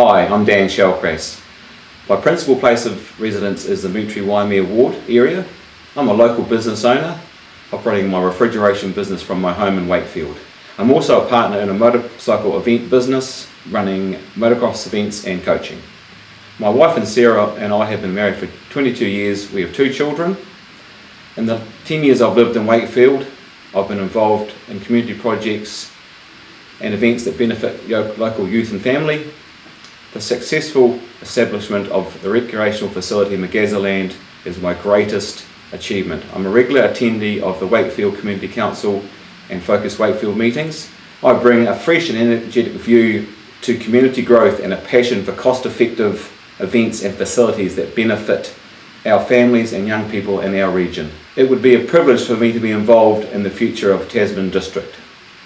Hi, I'm Dan Shallcrass. My principal place of residence is the Moutere Waimea Ward area. I'm a local business owner, operating my refrigeration business from my home in Wakefield. I'm also a partner in a motorcycle event business, running motocross events and coaching. My wife and Sarah and I have been married for 22 years. We have two children. In the 10 years I've lived in Wakefield, I've been involved in community projects and events that benefit local youth and family. The successful establishment of the recreational facility in Magazaland is my greatest achievement. I'm a regular attendee of the Wakefield Community Council and Focus Wakefield meetings. I bring a fresh and energetic view to community growth and a passion for cost-effective events and facilities that benefit our families and young people in our region. It would be a privilege for me to be involved in the future of Tasman District.